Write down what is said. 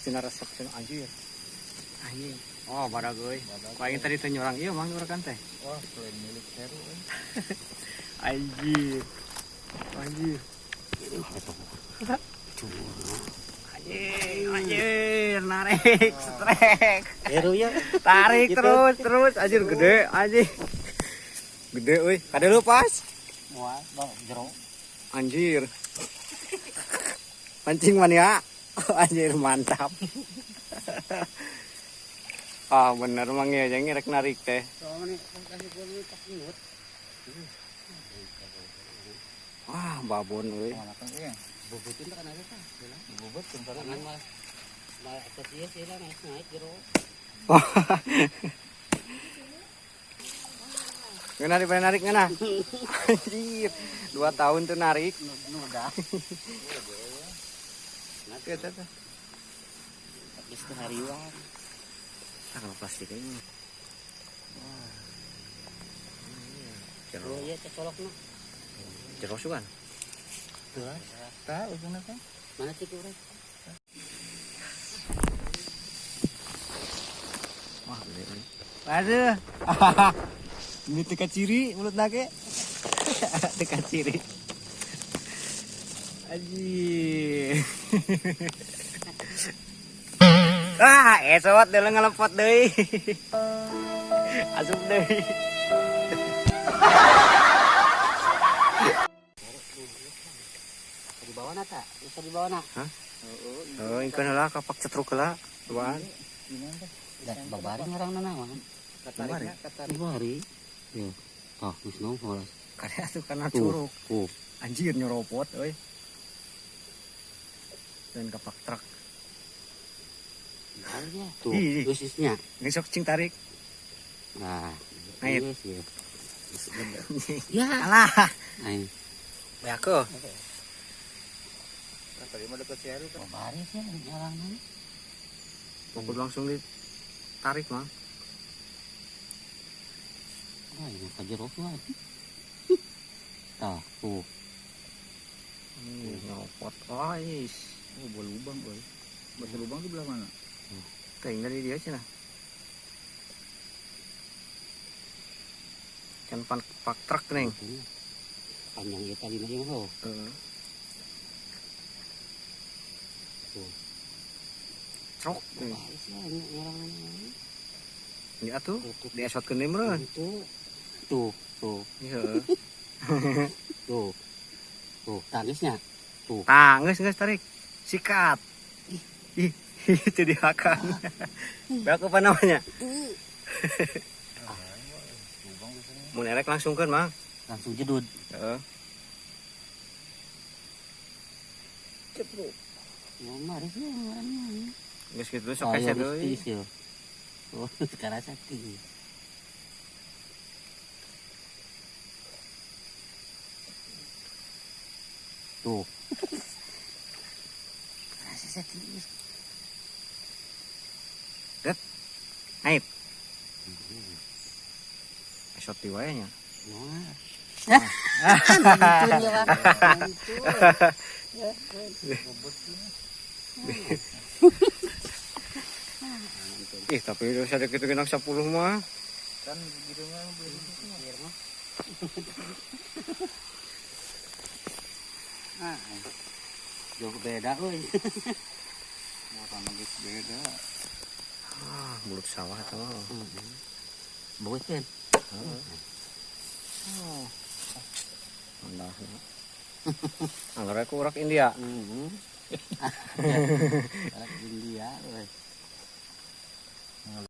Sinar resep sinar anjir. Anjing. Oh, badak euy. Paling tadi teh nyorang ieu mah nyorakan teh. Wah, selain milik Heru. eh. Anjir. Anjir. Anjir, anjir, narik, strek. Heru ya. Tarik Gitu. terus, terus, anjir gede, anjir. Gede euy. Kada lu pas. Wah, bang jero. Anjir. Pancing mania. Anjir mantap. ah bener mang ya jangan rek narik teh. Wah babon kan ya? Bubutin kan ada kan. Malah malah sih lah naik narik ngena. Anjir. Dua tahun tuh narik. Nuda. Nanti ada tuh. Habis ke hariwan. Ah kalau plastik ini. Jero, Oh iya cecolok no. jero sugan. Tuh. Tahu ujungnya kan? Mana sih kurang? Wah, gede euy. Aduh. Ini teka ciri mulut nake. teka ciri. Aji. ah, esot dulu ngelepot deui. Asup deui. Di bawah nata. Bisa di bawah nak. Oh, ingkon lah kapak cetruk lah. Tuan. Dah babari ngarang nana mah. Kemarin. Babari. Ya. Ah, nong holas. Karena tuh karena Tuh. curug. Oh, Anjir nyeropot euy. Dan kapak truk. aja. Tuh, khususnya. Ngesok cing tarik. Nah, Air. iya sih. Ya. Alah. Ayo. Ya aku. Kan tadi mah deket si Heru kan. Sih ngarang nana. Pokok langsung ditarik mah. Ah, ini kajerok mah. Tah, tuh. Nih, nyeropot. Oh, buah lubang, boy. Buah lubang di belah mana? Kayaknya dari dia sih nah. Kan pan pak truk neng. Panjang ya tadi nanya mah. Heeh. Tuh. Truk. Ya tuh, Tuh, di esot ke meureun. Tuh, tuh, tuh, Iya. tuh, tuh, tangisnya, tuh, Tah, geus geus tarik. Sikat. Ih, itu dihakan. Berapa apa namanya? Lubang di sini. Mun erek langsung kan, Mang. langsung jedud. Heeh. Cepruk. Ya, mari sih ngarangnya. Geus kitu sok keset deui. ya. Oh, sekarang sakti. Tuh. Rasa sakti. Naik. Esot di wae nya. Nah. Hancur ya, Bang. Hancur. Ih, tapi udah sadek kitu genak 10 mah. Kan gitu mah beli di sini. Biar mah. Ah, jauh beda euy. Geus beda. Ah, mulut sawah eta mah. Bagus kan? Andah. Anggar aku urak India. Mhm. Anak India.